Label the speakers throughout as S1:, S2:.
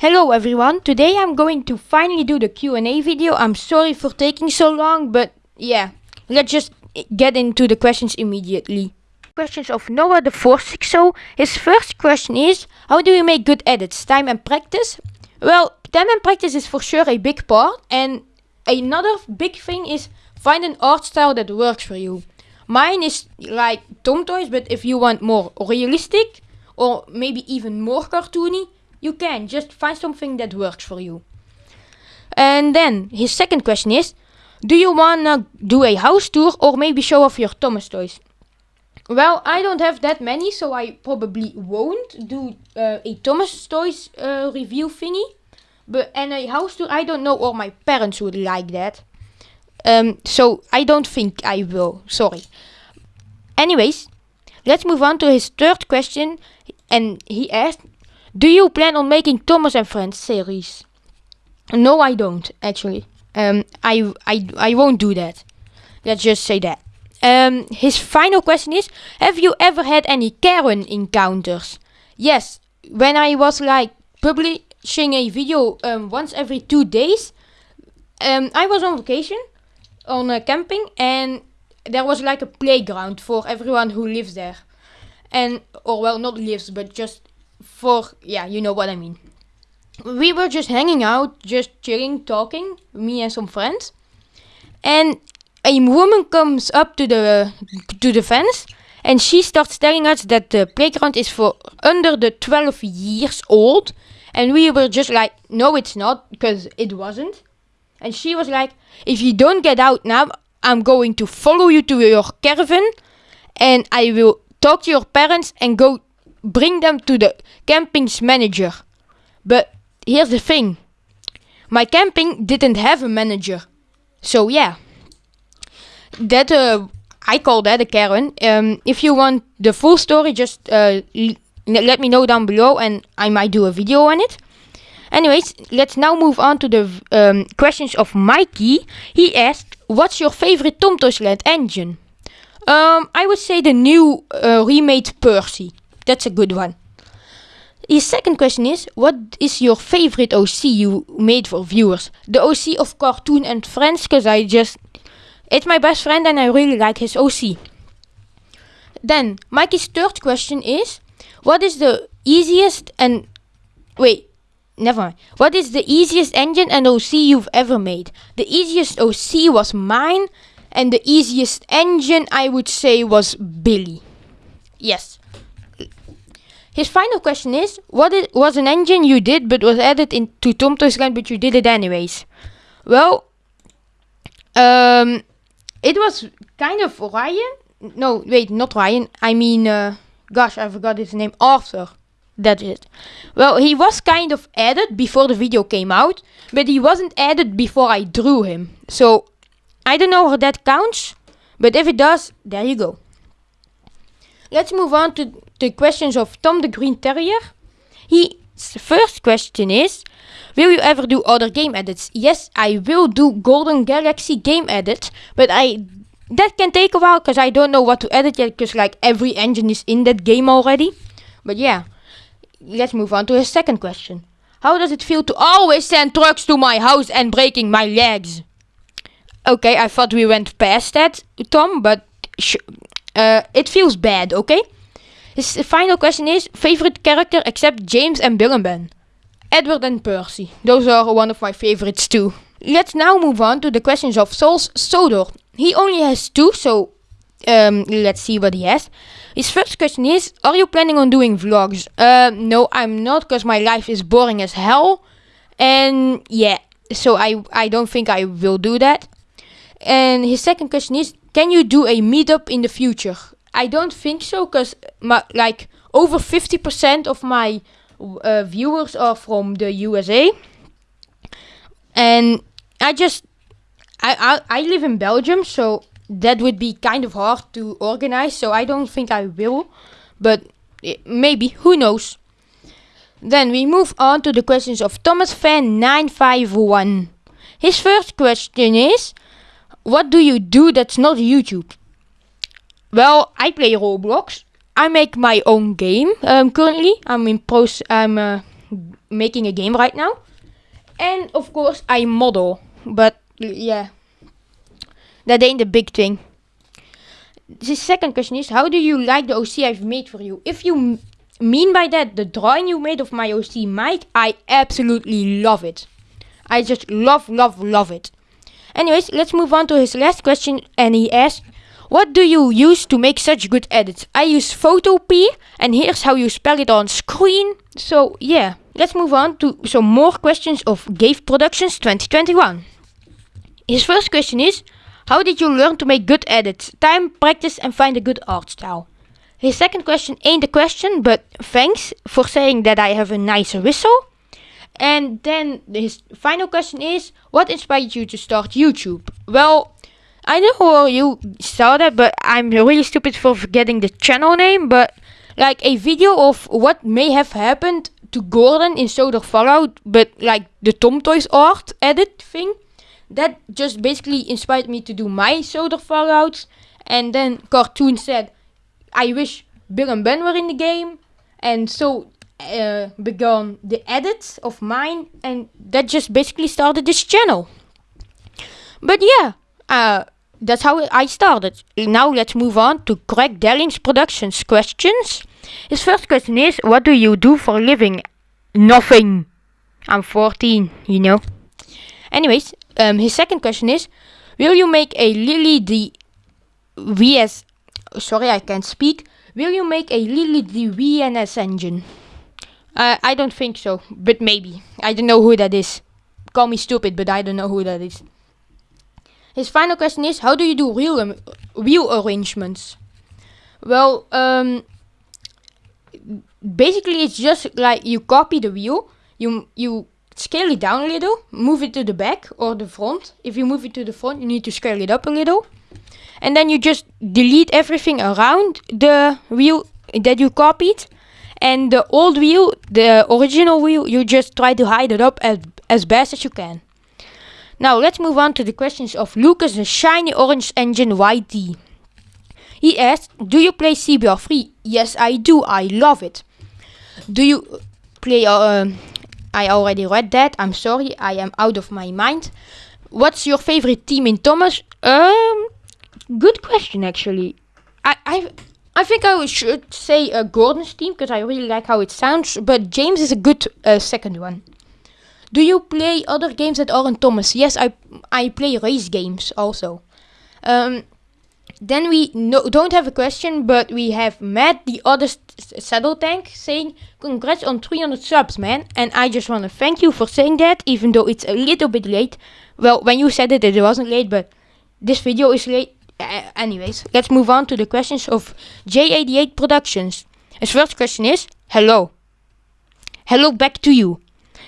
S1: Hello everyone, today I'm going to finally do the Q&A video. I'm sorry for taking so long, but yeah, let's just get into the questions immediately. Questions of Noah the 460. His first question is, how do you make good edits? Time and practice? Well, time and practice is for sure a big part, and another big thing is find an art style that works for you. Mine is like Tom Toys, but if you want more realistic, or maybe even more cartoony, you can just find something that works for you. And then his second question is Do you wanna do a house tour or maybe show off your Thomas toys? Well, I don't have that many, so I probably won't do uh, a Thomas toys uh, review thingy. But and a house tour, I don't know, or my parents would like that. Um, so I don't think I will. Sorry. Anyways, let's move on to his third question, and he asked, do you plan on making Thomas and Friends series? No, I don't actually. Um, I I I won't do that. Let's just say that. Um, his final question is: Have you ever had any Karen encounters? Yes, when I was like publishing a video um, once every two days. Um, I was on vacation, on a camping, and there was like a playground for everyone who lives there, and or well, not lives, but just for yeah, you know what I mean. We were just hanging out, just chilling, talking, me and some friends, and a woman comes up to the to the fence and she starts telling us that the playground is for under the 12 years old. And we were just like no it's not because it wasn't. And she was like if you don't get out now i'm going to follow you to your caravan and i will talk to your parents and go bring them to the camping's manager. But here's the thing my camping didn't have a manager. So, yeah. That, uh, I call that a Karen. Um, if you want the full story, just uh, let me know down below and I might do a video on it. Anyways, let's now move on to the um, questions of Mikey. He asked, what's your favorite Tom Toys Land engine? Um, I would say the new uh, remade Percy. That's a good one. His second question is, what is your favorite OC you made for viewers? The OC of Cartoon and Friends, because I just... It's my best friend and I really like his OC. Then, Mikey's third question is, what is the easiest and... Wait, never mind. What is the easiest engine and OC you've ever made? The easiest OC was mine, and the easiest engine I would say was Billy. Yes. His final question is, what it was an engine you did but was added into Tom Toys Land but you did it anyways? Well, um, it was kind of Ryan. No, wait, not Ryan. I mean, uh, gosh, I forgot his name. Arthur. That's it. Well, he was kind of added before the video came out, but he wasn't added before I drew him. So, I don't know how that counts, but if it does, there you go. Let's move on to the questions of Tom the Green Terrier. His first question is, will you ever do other game edits? Yes, I will do Golden Galaxy game edits, but I that can take a while because I don't know what to edit yet because like every engine is in that game already. But yeah, let's move on to his second question. How does it feel to always send trucks to my house and breaking my legs? Okay, I thought we went past that, Tom, but uh, it feels bad, okay? His final question is favorite character except James and Bill and Ben. Edward and Percy. Those are one of my favorites too. Let's now move on to the questions of Souls Sodor. He only has two, so um, let's see what he has. His first question is, are you planning on doing vlogs? Uh, no, I'm not, because my life is boring as hell. And yeah, so I, I don't think I will do that. And his second question is, can you do a meetup in the future? I don't think so, because my like over 50% of my uh, viewers are from the USA. And I just, I, I, I live in Belgium, so that would be kind of hard to organize. So I don't think I will, but it, maybe, who knows. Then we move on to the questions of Thomas Fan 951. His first question is, what do you do that's not YouTube? Well, I play Roblox. I make my own game um, currently. I'm in pros. I'm uh, making a game right now. And of course, I model. But yeah, that ain't the big thing. The second question is, how do you like the OC I've made for you? If you mean by that the drawing you made of my OC Mike, I absolutely love it. I just love, love, love it. Anyways, let's move on to his last question and he asks, what do you use to make such good edits? I use Photopea and here's how you spell it on screen. So yeah, let's move on to some more questions of Gave Productions 2021. His first question is, how did you learn to make good edits? Time, practice and find a good art style. His second question ain't a question, but thanks for saying that I have a nice whistle. And then his final question is, what inspired you to start YouTube? Well, I know you saw that, but I'm really stupid for forgetting the channel name. But like a video of what may have happened to Gordon in Sodor Fallout, but like the Tom Toys art edit thing, that just basically inspired me to do my Sodor Fallouts. And then Cartoon said, I wish Bill and Ben were in the game. And so uh, began the edits of mine, and that just basically started this channel. But yeah, uh, that's how I started. Now let's move on to Greg Dellings Productions questions. His first question is, what do you do for a living? Nothing. I'm 14, you know. Anyways, um, his second question is, will you make a Lily the VS... Sorry, I can't speak. Will you make a Lily the VNS engine? Uh, I don't think so, but maybe. I don't know who that is. Call me stupid, but I don't know who that is. His final question is, how do you do wheel, wheel arrangements? Well, um, basically it's just like you copy the wheel, you, you scale it down a little, move it to the back or the front. If you move it to the front, you need to scale it up a little. And then you just delete everything around the wheel that you copied. And the old wheel, the original wheel, you just try to hide it up as, as best as you can. Now let's move on to the questions of Lucas the Shiny Orange Engine YT. He asked, do you play CBR3? Yes, I do. I love it. Do you play... Uh, I already read that. I'm sorry. I am out of my mind. What's your favorite team in Thomas? Um, good question, actually. I, I, I think I should say uh, Gordon's team because I really like how it sounds. But James is a good uh, second one. Do you play other games that aren't Thomas? Yes, I I play race games also. Um, then we no, don't have a question, but we have Matt, the other saddle tank, saying congrats on 300 subs, man. And I just want to thank you for saying that, even though it's a little bit late. Well, when you said it, it wasn't late, but this video is late. Uh, anyways, let's move on to the questions of J88 Productions. His first question is, hello. Hello back to you.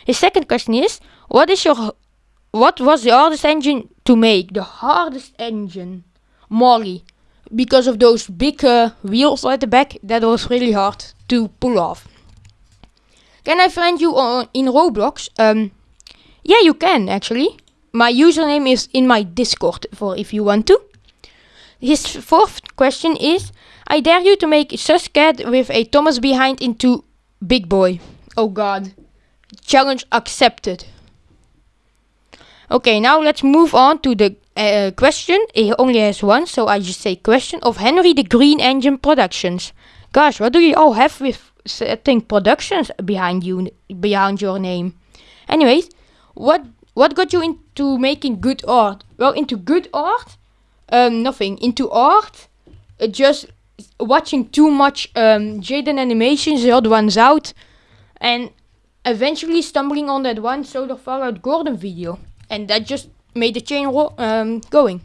S1: His second question is, what is your, what was the hardest engine to make? The hardest engine, Molly, because of those big uh, wheels at the back. That was really hard to pull off. Can I find you on in Roblox? Um, yeah, you can actually. My username is in my Discord for if you want to. His fourth question is, I dare you to make Suscat with a Thomas behind into Big Boy. Oh god. Challenge accepted. Okay, now let's move on to the uh, question. He only has one, so I just say question of Henry the Green Engine Productions. Gosh, what do you all have with setting productions behind you, behind your name? Anyways, what what got you into making good art? Well, into good art, um, nothing. Into art, uh, just watching too much um, Jaden animations, the odd ones out, and eventually stumbling on that one Sodor Fallout Gordon video. And that just made the chain um, going.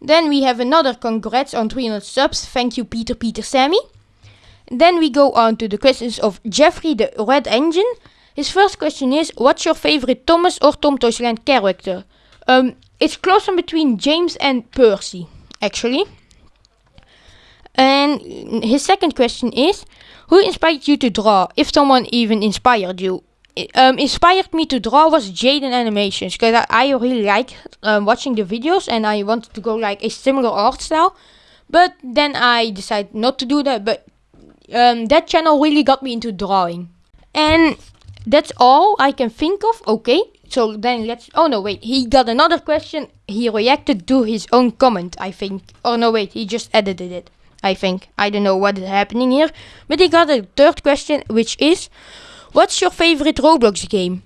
S1: Then we have another congrats on 300 subs. Thank you, Peter, Peter, Sammy. Then we go on to the questions of Jeffrey the Red Engine. His first question is, what's your favorite Thomas or Tom Toysland character? Um, it's close in between James and Percy, actually. And his second question is, who inspired you to draw? If someone even inspired you. Um, inspired me to draw was Jaden Animations. Because I, I, really like um, watching the videos and I wanted to go like a similar art style. But then I decided not to do that. But um, that channel really got me into drawing. And that's all I can think of. Okay, so then let's. Oh no, wait. He got another question. He reacted to his own comment, I think. Or no, wait. He just edited it. I think. I don't know what is happening here. But he got a third question, which is, what's your favorite Roblox game?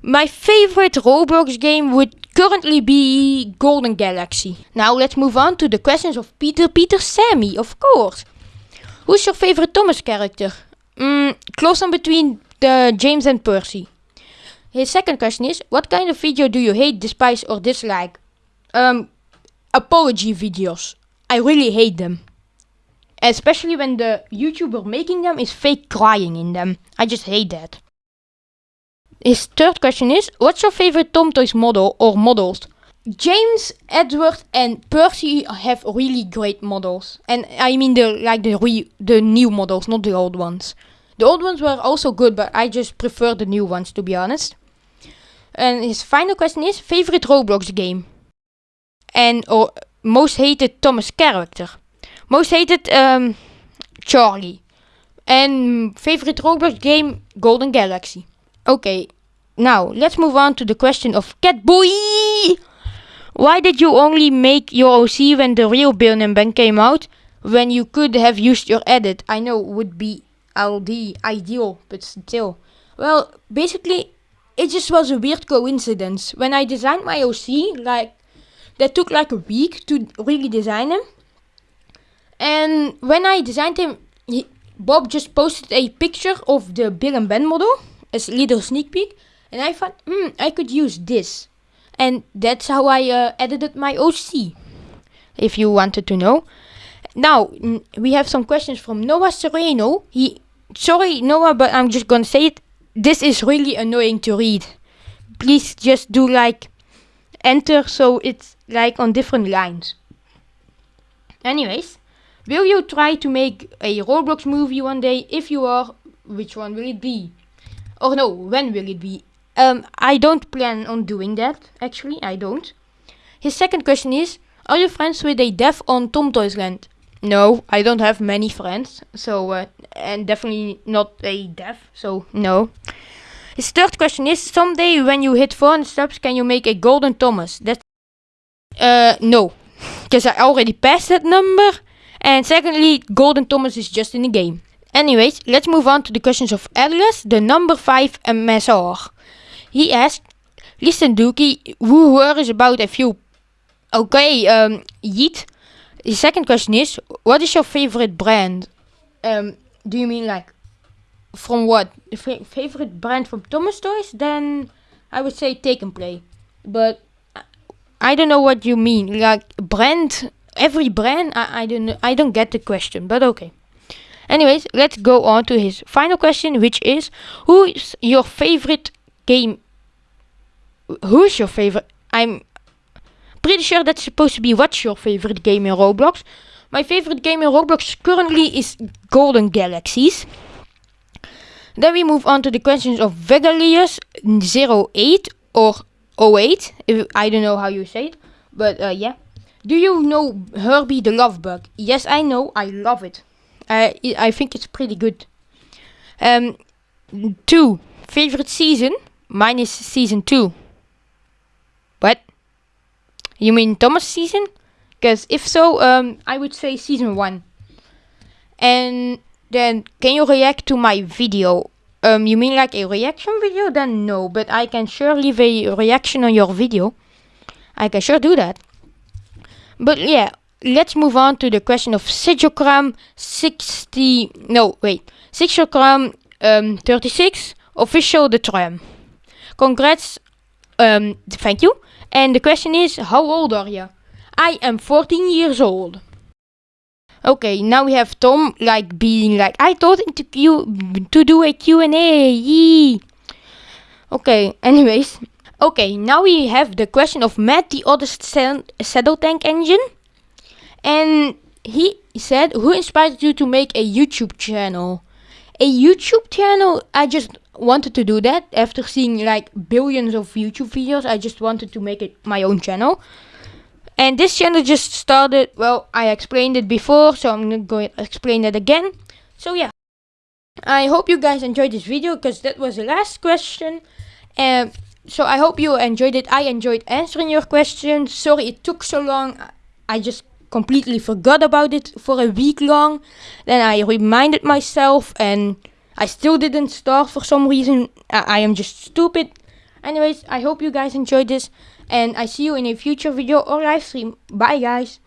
S1: My favorite Roblox game would currently be Golden Galaxy. Now let's move on to the questions of Peter Peter Sammy, of course. Who's your favorite Thomas character? Mm, close on between the James and Percy. His second question is, what kind of video do you hate, despise or dislike? Um, apology videos. I really hate them. Especially when the YouTuber making them is fake crying in them. I just hate that. His third question is, what's your favorite Tom Toys model or models? James, Edward and Percy have really great models. And I mean the like the re the new models, not the old ones. The old ones were also good, but I just prefer the new ones to be honest. And his final question is favorite Roblox game. And or most hated Thomas character. Most hated um, Charlie. And favorite Roblox game Golden Galaxy. Okay, now let's move on to the question of Catboy. Why did you only make your OC when the real Bill and Ben came out? When you could have used your edit, I know would be LD ideal, but still. Well, basically, it just was a weird coincidence. When I designed my OC, like, that took like a week to really design him. And when I designed him, he, Bob just posted a picture of the Bill and Ben model as a little sneak peek. And I thought, hmm, I could use this. And that's how I uh, edited my OC, if you wanted to know. Now, we have some questions from Noah Sereno. He, sorry Noah, but I'm just gonna say it. This is really annoying to read. Please just do like enter so it's like on different lines. Anyways, will you try to make a Roblox movie one day? If you are, which one will it be? Or no, when will it be? Um, I don't plan on doing that, actually, I don't. His second question is, are you friends with a deaf on Tom Toys Land? No, I don't have many friends, so, uh, and definitely not a deaf, so no. His third question is, someday when you hit 400 subs, can you make a Golden Thomas? That's, uh, no, because I already passed that number, and secondly, Golden Thomas is just in the game. Anyways, let's move on to the questions of Elias, the number 5 MSR. He asked, listen Dookie, who worries about a few... Okay, um, Yeet. The second question is, what is your favorite brand? Um, do you mean like, from what? F favorite brand from Thomas Toys? Then I would say Take and Play. But I don't know what you mean. Like brand, every brand. I, I don't know. I don't get the question. But okay. Anyways, let's go on to his final question, which is, who is your favorite game? Who's your favorite? I'm pretty sure that's supposed to be what's your favorite game in Roblox. My favorite game in Roblox currently is Golden Galaxies. Then we move on to the questions of Vegalius08 or 08. If, I don't know how you say it, but uh, yeah. Do you know Herbie the Love Bug? Yes, I know. I love it. I I think it's pretty good. Um, two favorite season. Mine is season two. What? You mean Thomas season? Because if so, um, I would say season one. And then, can you react to my video? Um, you mean like a reaction video? Then no, but I can sure leave a reaction on your video. I can sure do that. But yeah, let's move on to the question of Sigiogram 60, no, wait, Sigiogram um, 36, official the tram. Congrats, um, thank you. And the question is, how old are you? I am 14 years old. Okay, now we have Tom like being like, I thought to Q to do a Q&A. Okay, anyways. Okay, now we have the question of Matt, the other saddle tank engine. And he said, who inspired you to make a YouTube channel? A YouTube channel, I just wanted to do that after seeing like billions of YouTube videos. I just wanted to make it my own channel. And this channel just started, well, I explained it before, so I'm going to explain it again. So yeah. I hope you guys enjoyed this video because that was the last question. And so I hope you enjoyed it. I enjoyed answering your questions. Sorry it took so long. I just completely forgot about it for a week long. Then I reminded myself and I still didn't start for some reason. I, I am just stupid. Anyways, I hope you guys enjoyed this and I see you in a future video or live stream. Bye guys.